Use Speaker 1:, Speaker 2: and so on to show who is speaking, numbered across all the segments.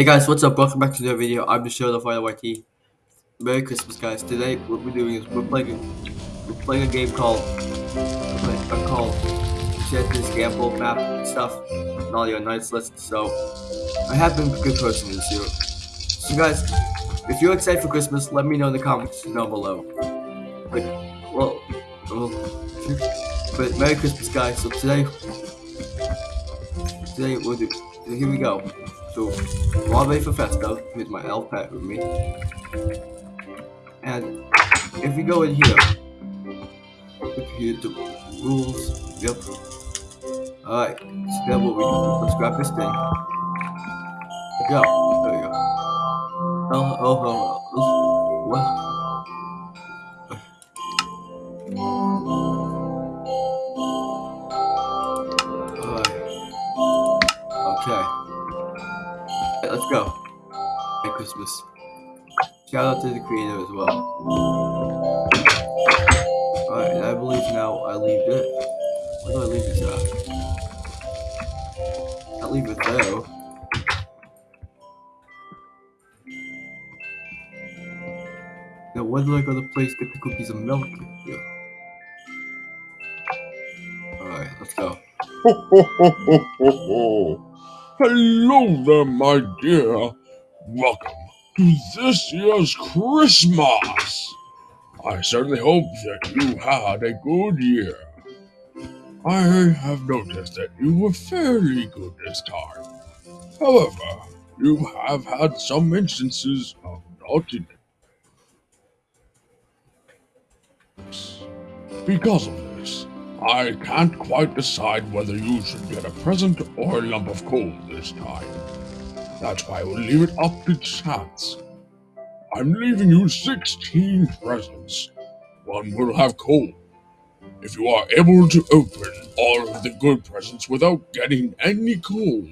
Speaker 1: Hey guys, what's up? Welcome back to another video. I'm the show, the Fire YT. Merry Christmas, guys. Today, what we're doing is we're playing we're playing a game called uh, called this gamble map and stuff your nice list. So I have been a good person this year. So guys, if you're excited for Christmas, let me know in the comments down below. Like, well, well, but Merry Christmas, guys. So today, today we'll do. Here we go. So, while ready for Festo, here's my elf pet with me. And if we go in here, here the rules, yep. Alright, so then what we do, let's grab this thing. Go, there we go. Uh, oh, oh, oh, oh. what? Merry Shout out to the creator as well. Alright, I believe now I leave it. Where do I leave this at? I leave it there. Now where do I go to place get the cookies and milk? Yeah. Alright, let's go.
Speaker 2: Hello there, my dear. Welcome this year's Christmas. I certainly hope that you had a good year. I have noticed that you were fairly good this time. However, you have had some instances of naughtiness. Because of this, I can't quite decide whether you should get a present or a lump of coal this time. That's why I will leave it up to chance. I'm leaving you 16 presents. One will have coal. If you are able to open all of the good presents without getting any coal,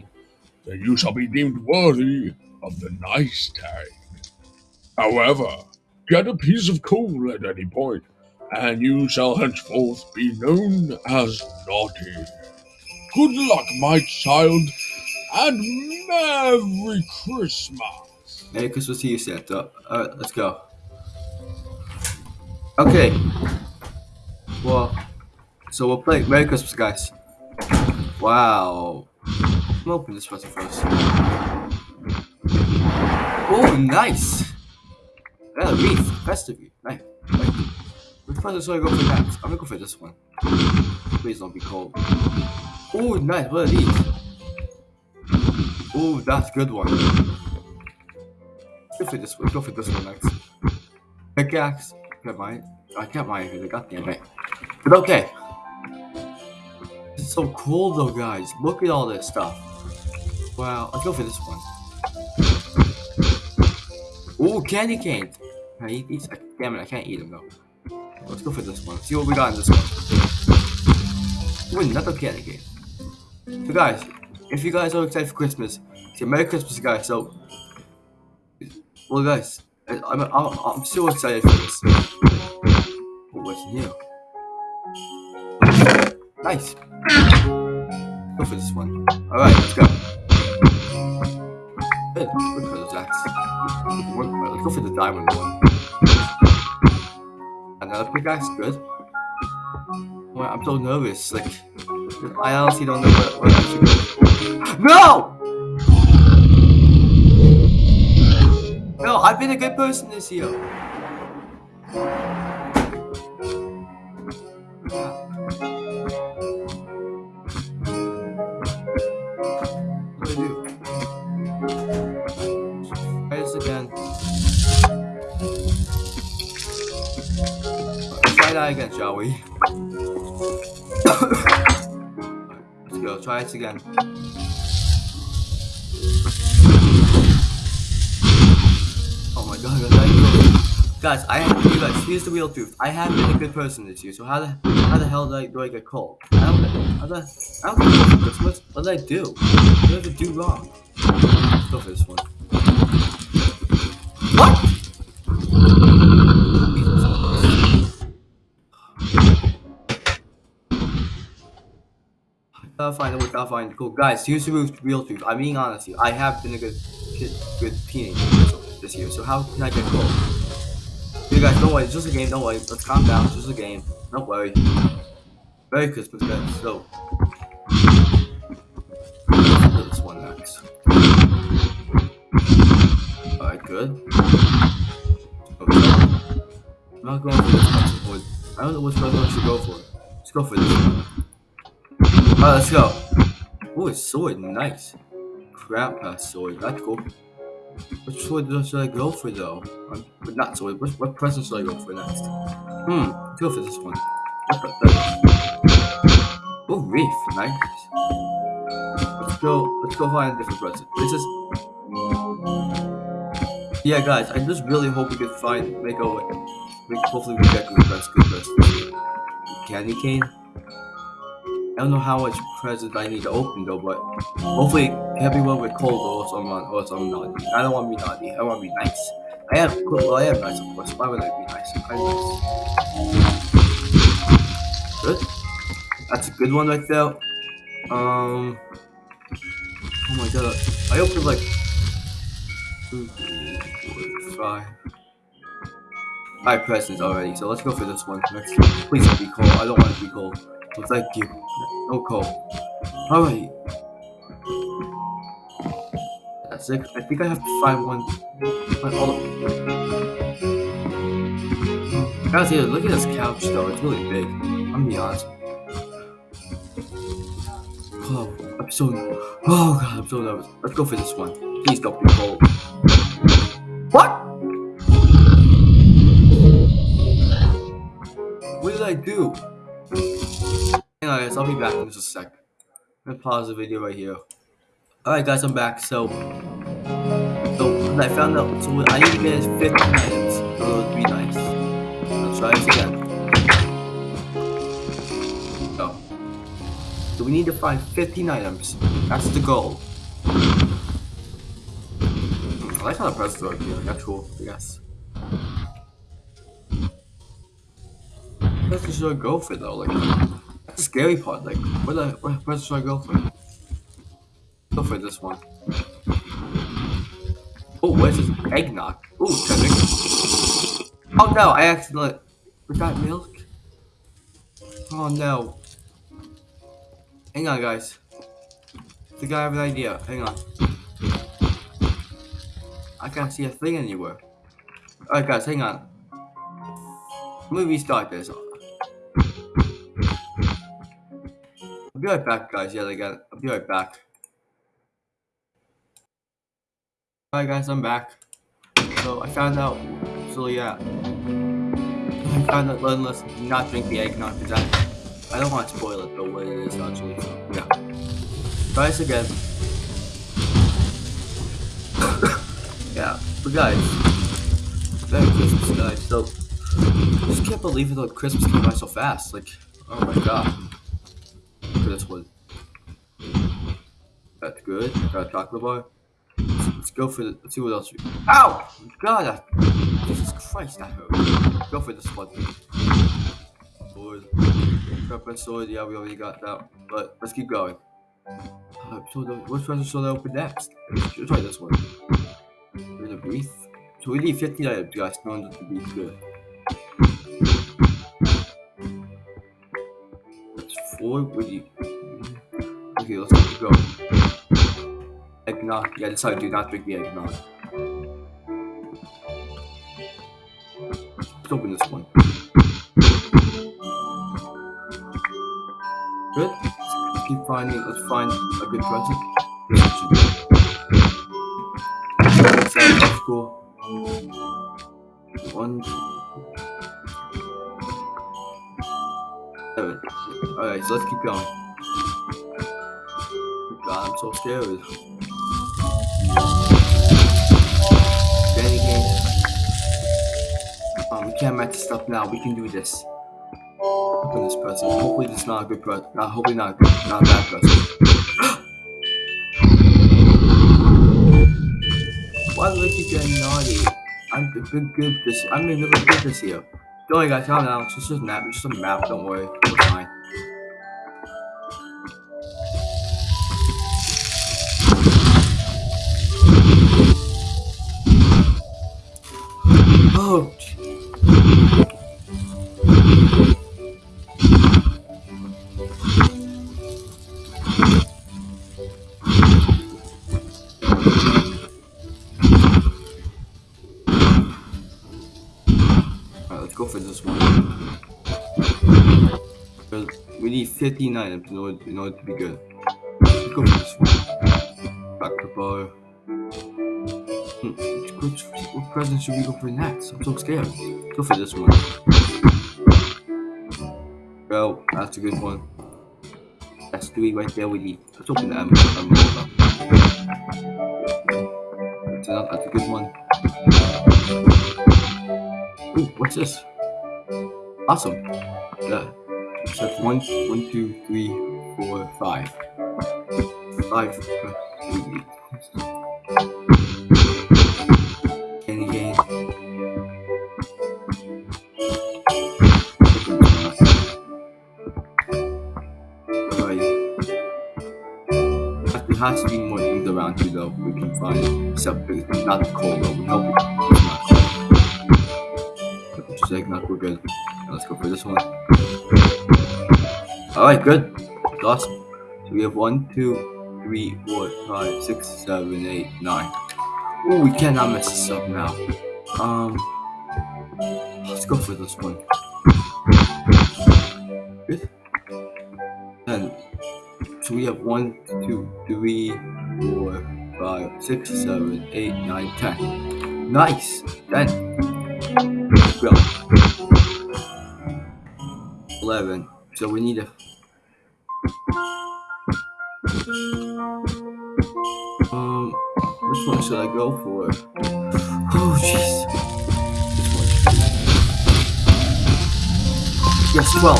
Speaker 2: then you shall be deemed worthy of the nice tag. However, get a piece of coal at any point and you shall henceforth be known as Naughty. Good luck, my child, and Merry Christmas!
Speaker 1: Merry Christmas to you, Santa. Alright, let's go. Okay. Well, so we'll play Merry Christmas, guys. Wow. I'm open this present first. Oh, nice! Yeah, wreath. Festive. Nice. Which one should I go for next? I'm gonna go for this one. Please don't be cold. Oh, nice. What are these? Oh, that's good one. Go for this one. Go for this one next. Pickaxe. Get mine. I can't mine here. Goddamn it. But okay. It's so cool though, guys. Look at all this stuff. Wow. Let's go for this one. Oh, candy cane. Can I eat these? Damn it, I can't eat them though. Let's go for this one. See what we got in this one. Ooh, another candy game. So guys, if you guys are excited for Christmas, say Merry Christmas, guys. So, well, guys, I'm I'm, I'm so excited for this. Oh, what's new? Nice. Go for this one. All right, let's go. Good. Good for those acts. Let's go for the diamond one. Another pickaxe, good. I'm so nervous. Like, I honestly don't know what, what I should go. No! No, I've been a good person this year. again, shall we? Try it again. Oh my god, guys, guys, I you guys, here's the real truth. I have been a good person this year, so how the how the hell do I do I get cold? I don't the I don't. What did I do? What did I do wrong? Let's go for this one. What? Gotta find it, gotta find. Cool. Guys, here's the real truth. I'm being honest here. I have been a good kid, good teenager this year. So how can I get gold? You guys, don't worry. It's just a game. Don't worry. Let's calm down. It's just a game. Don't worry. Merry Christmas, guys. So, this one next. Alright, good. Okay. I'm not going for this one. I don't know which one I should go for. Let's go for this one. Alright, let's go. Oh, it's sword. Nice. Crap pass sword. That's cool. Which sword should I go for though? Um, but not sword. What, what present should I go for next? Hmm. Go for this one. Oh, reef. Nice. Let's go. Let's go find a different present. This is. Yeah, guys. I just really hope we can find make a way. Hopefully we get good best, good best. Candy cane. I don't know how much presents I need to open though, but hopefully everyone with cold or someone or some naughty. I don't want to be naughty. I want to be nice. I am well, I am nice of course. Why would I be nice? I'm nice. Good. That's a good one right there. Um. Oh my god. I opened like two, three, four, five. Five presents already, so let's go for this one. Next. Please be cold. I don't want to be cold. Thank you. No cold. Alright. That's it. I think I have to find one. Find all. Guys, here, look at this couch though. It's really big. I'm gonna be honest. Oh, I'm so. Oh god, I'm so nervous. Let's go for this one. Please don't be cold. What? What did I do? I'll be back in just a sec. I'm gonna pause the video right here. Alright, guys, I'm back. So, so I found out. So I need to get 50 items. So it would. Let's try this again. Go. So we need to find 15 items. That's the goal. I like how the press are here. That's cool, I guess. What should I go for though? Like, that's scary part. Like, what, the, I go for? This one. Oh, what is this? Eggnog. Ooh, Kendrick. Oh no, I accidentally forgot milk. Oh no. Hang on, guys. I think I have an idea. Hang on. I can't see a thing anywhere. Alright, guys, hang on. Let me restart this. I'll be right back, guys. Yeah, they again. I'll be right back. Alright, guys, I'm back. So, I found out. So, yeah. I found out us not drink the eggnog because I, I don't want to spoil it, though, what it is actually. So, yeah. Try this again. yeah, but guys, Merry Christmas, guys. So, I just can't believe it, like, Christmas came by so fast. Like, oh my god. This one. That's good. Got a chocolate bar. Let's, let's go for the. Let's see what else we. Ow! God! That, Jesus Christ, that hurt. Let's go for this one. Sword. Pepper sword. Yeah, we already got that. But let's keep going. Uh, so the, which one should I open next? Let's try this one. We're gonna breathe. So we need 15 items, guys. No one to breathe good. Four. We need. Okay, let's going. Eggnog. Yeah, that's how I do not drink the eggnog. Let's open this one. Good. Let's keep finding. Let's find a good present. That's cool. One. Seven. Alright, so let's keep going. God, I'm so scared. Danny game. Um, we can't match this stuff now. We can do this. Open this present. Hopefully, this is not a good present. Not hopefully not a good, not a bad present. Why do I keep getting naughty? I'm good, good, this. I'm middle of good this year. Don't worry, guys. Calm down. It's just a map. It's just a map. Don't worry. We're fine. 15 items in order, in order to be good. Let's go for this one. Back to bar. Hmm, which, what present should we go for next? I'm so scared. Go for this one. Well, that's a good one. That's three right there we need. Let's open the envelope. That's, a, that's a good one. Ooh, what's this? Awesome. Yeah. That's one, one, two, three, four, five. Five. Candy cane. Alright. There has to be more things around here though we can find. Except it's not cold though. We hope it's not cold. Just we're good. Now let's go for this one. Alright, good. Awesome. So we have one, two, three, four, five, six, seven, eight, nine. Oh, we cannot mess this up now. Um, let's go for this one. Good. Then, so we have one, two, three, four, five, six, seven, eight, nine, ten. Nice. Then, well, eleven. So we need a. Um, which one should I go for? Oh, jeez. Yes, 12.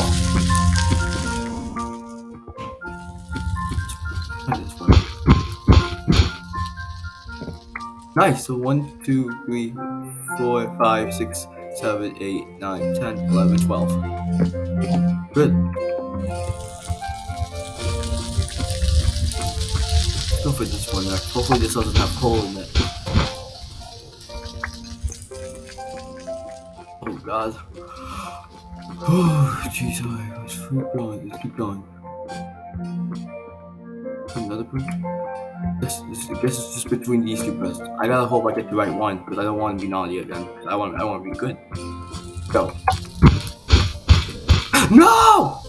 Speaker 1: Try this one. Nice. So 1, 2, 3, 4, 5, 6, 7, 8, 9, 10, 11, 12. Good. For this one next. Hopefully this doesn't have coal in it. Oh god. Oh jeez, I keep going, let's keep going. Another person? This, this, I guess it's just between these two presents. I gotta hope I get the right one, because I don't want to be naughty again. I want, I want to be good. Go. no!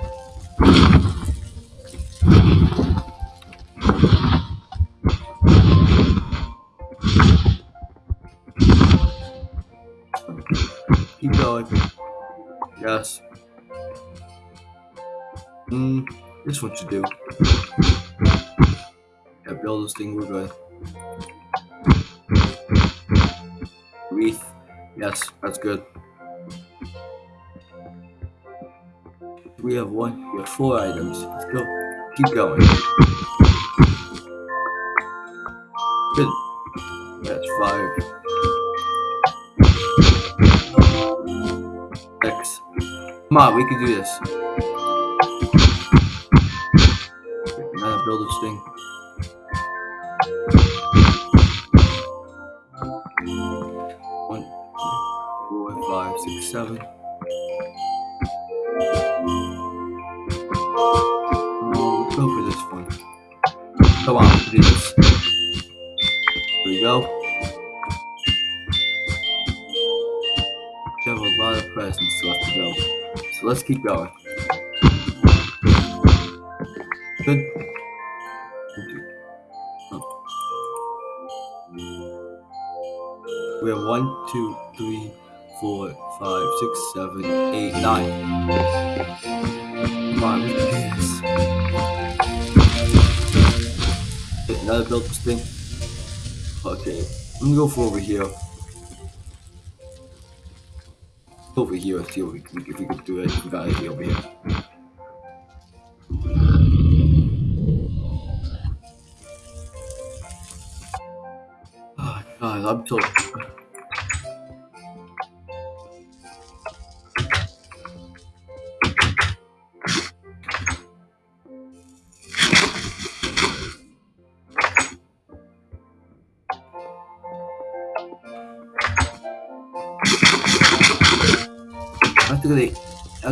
Speaker 1: Mm, this one you do. Yeah, build this thing, we're good. Wreath. Yes, that's good. We have one, we have four items. Let's go. Keep going. Good. That's five. Come on, we can do this. Come on, do this. Here we go. We have a lot of presents left to go. So let's keep going. Good. We have one, two, three, four, five, six, seven, eight, nine. Come on, Another build this thing. Okay. I'm gonna go for over here. Over here, let's see if we, can- if we can do it. If we got anything over here. Oh, God, I'm so.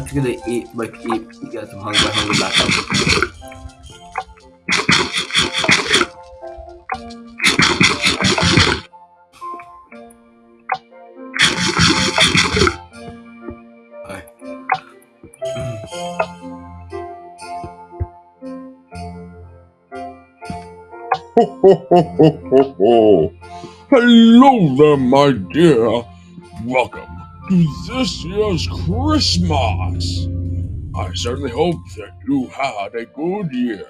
Speaker 1: After gonna eat, like eat, get some hunger, hunger back up.
Speaker 2: Ho. Hello there, my dear. Welcome this year's Christmas. I certainly hope that you had a good year.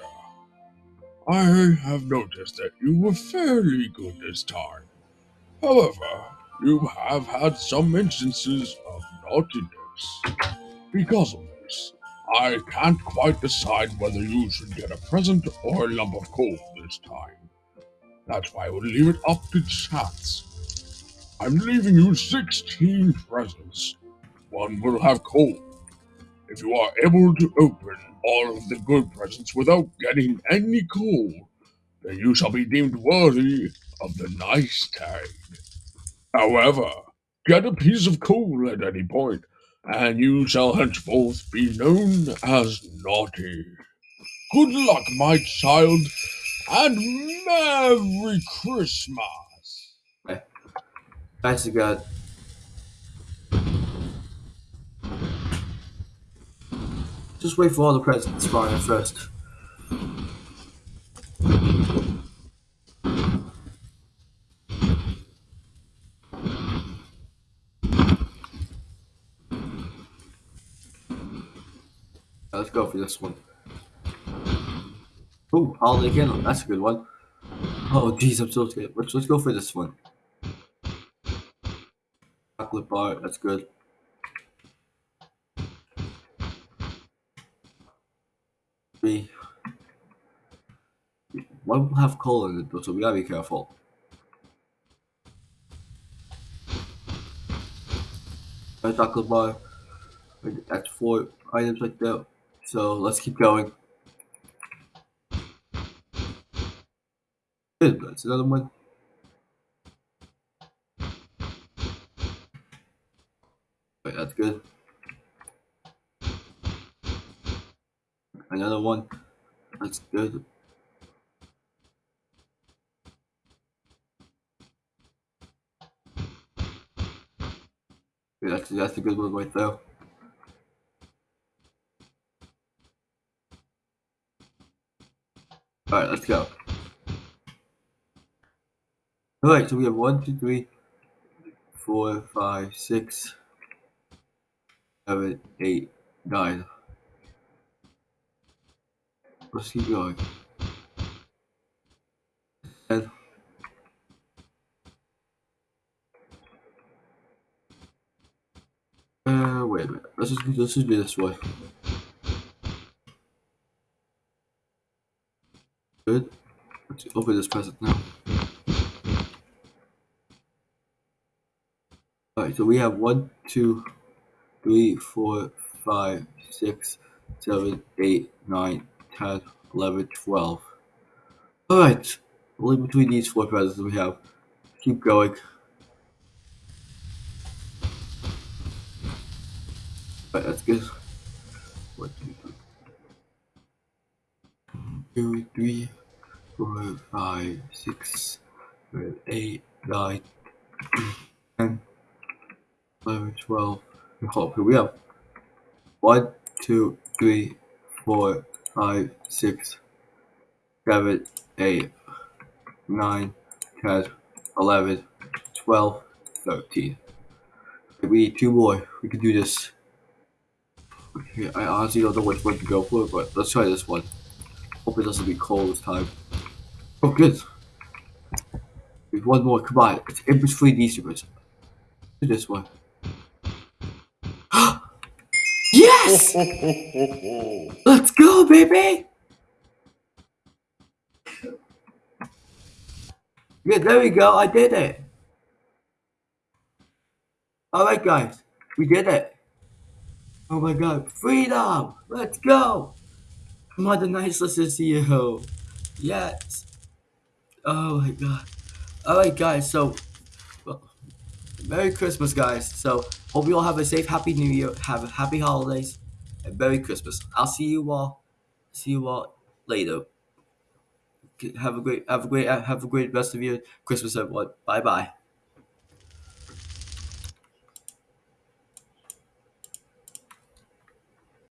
Speaker 2: I have noticed that you were fairly good this time. However, you have had some instances of naughtiness. Because of this, I can't quite decide whether you should get a present or a lump of coal this time. That's why I will leave it up to chance. I'm leaving you 16 presents. One will have coal. If you are able to open all of the good presents without getting any coal, then you shall be deemed worthy of the nice tag. However, get a piece of coal at any point, and you shall henceforth be known as naughty. Good luck, my child, and Merry Christmas!
Speaker 1: Nice to God. Just wait for all the presents to spawn in first. Let's go for this one. Oh, holiday candle. That's a good one. Oh, jeez, I'm so scared. Let's let's go for this one. Chocolate bar. That's good. Three. One will have coal in it, so we gotta be careful. A chocolate bar. That's four items like that. So let's keep going. Good, that's another one. Wait, that's good. Another one. That's Yeah, that's that's a good one right there. Alright, let's go. Alright, so we have one, two, three, four, five, six, seven, eight, nine. Going. Ten. Uh, wait a minute. Let's just let's just do this way. Good. Let's open this present now. Alright, so we have one, two, three, four, five, six, seven, eight, nine, ten, eleven, twelve. Alright, only between these four presents we have. Keep going. Alright, that's good. One, two. Two, three, four, five, six, seven, eight, nine, ten, eleven, twelve. Hold here we have one, two, three, four, five, six, seven, eight, nine, ten, eleven, twelve, thirteen. We need two more. We can do this. Okay, I honestly don't know which one to go for, but let's try this one. Hope it doesn't be cold this time. Oh, good. There's one more. Come on. It's in between these two. Do this one. Yes! Let's go, baby! Yeah, there we go. I did it. All right, guys. We did it. Oh my god. Freedom! Let's go! Come on, the nice listens to you. Yes. Oh my god. Alright, guys. So, well, Merry Christmas, guys. So, hope you all have a safe, happy New Year. Have a happy holidays. Merry Christmas. I'll see you all. See you all later. Have a great, have a great, have a great rest of your Christmas, everyone. Bye bye.